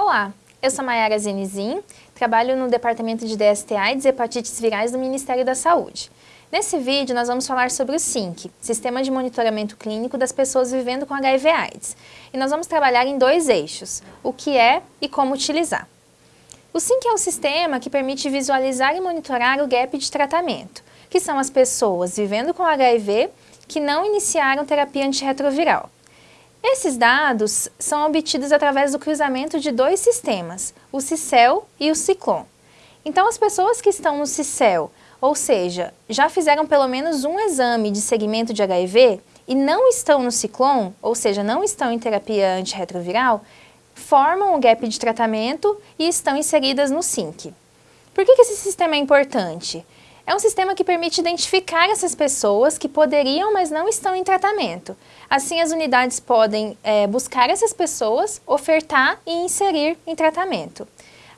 Olá, eu sou Mayara Zenizin, trabalho no Departamento de DSTA e Hepatites Virais do Ministério da Saúde. Nesse vídeo nós vamos falar sobre o SINC, Sistema de Monitoramento Clínico das Pessoas Vivendo com HIV AIDS. E nós vamos trabalhar em dois eixos, o que é e como utilizar. O SINC é um sistema que permite visualizar e monitorar o gap de tratamento, que são as pessoas vivendo com HIV que não iniciaram terapia antirretroviral. Esses dados são obtidos através do cruzamento de dois sistemas, o CICEL e o CICLON. Então, as pessoas que estão no CICEL, ou seja, já fizeram pelo menos um exame de segmento de HIV e não estão no CICLON, ou seja, não estão em terapia antirretroviral, formam o gap de tratamento e estão inseridas no SINC. Por que, que esse sistema é importante? É um sistema que permite identificar essas pessoas que poderiam, mas não estão em tratamento. Assim, as unidades podem é, buscar essas pessoas, ofertar e inserir em tratamento.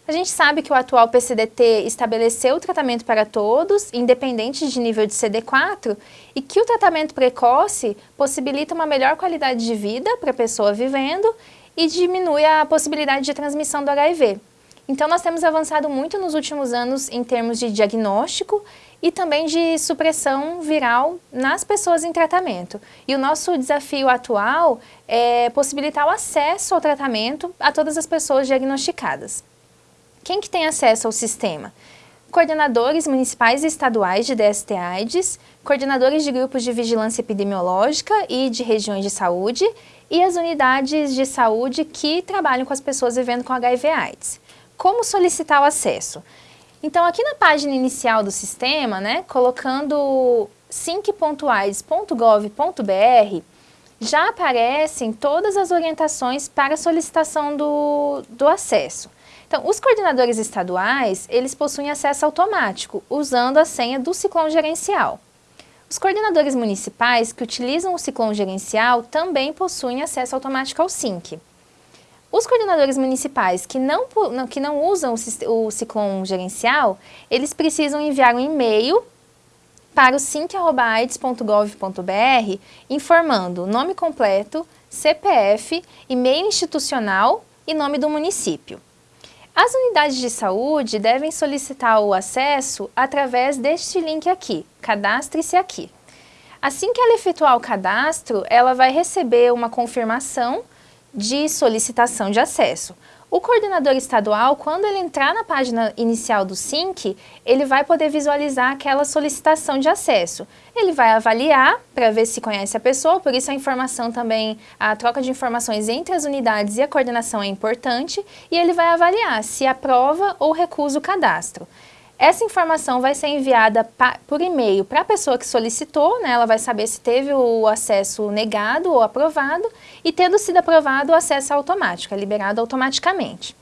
A gente sabe que o atual PCDT estabeleceu o tratamento para todos, independente de nível de CD4, e que o tratamento precoce possibilita uma melhor qualidade de vida para a pessoa vivendo e diminui a possibilidade de transmissão do HIV. Então, nós temos avançado muito nos últimos anos em termos de diagnóstico e também de supressão viral nas pessoas em tratamento. E o nosso desafio atual é possibilitar o acesso ao tratamento a todas as pessoas diagnosticadas. Quem que tem acesso ao sistema? Coordenadores municipais e estaduais de DST-AIDS, coordenadores de grupos de vigilância epidemiológica e de regiões de saúde e as unidades de saúde que trabalham com as pessoas vivendo com HIV-AIDS. Como solicitar o acesso? Então, aqui na página inicial do sistema, né, colocando sync.aids.gov.br, já aparecem todas as orientações para solicitação do, do acesso. Então, os coordenadores estaduais, eles possuem acesso automático, usando a senha do ciclone gerencial. Os coordenadores municipais que utilizam o ciclone gerencial também possuem acesso automático ao SYNC. Os coordenadores municipais que não, que não usam o, o Ciclone gerencial, eles precisam enviar um e-mail para o sync.aids.gov.br informando nome completo, CPF, e-mail institucional e nome do município. As unidades de saúde devem solicitar o acesso através deste link aqui, cadastre-se aqui. Assim que ela efetuar o cadastro, ela vai receber uma confirmação de solicitação de acesso. O coordenador estadual, quando ele entrar na página inicial do SINC, ele vai poder visualizar aquela solicitação de acesso. Ele vai avaliar para ver se conhece a pessoa, por isso a informação também, a troca de informações entre as unidades e a coordenação é importante, e ele vai avaliar se aprova ou recusa o cadastro. Essa informação vai ser enviada por e-mail para a pessoa que solicitou, né? ela vai saber se teve o acesso negado ou aprovado, e tendo sido aprovado, o acesso é automático, é liberado automaticamente.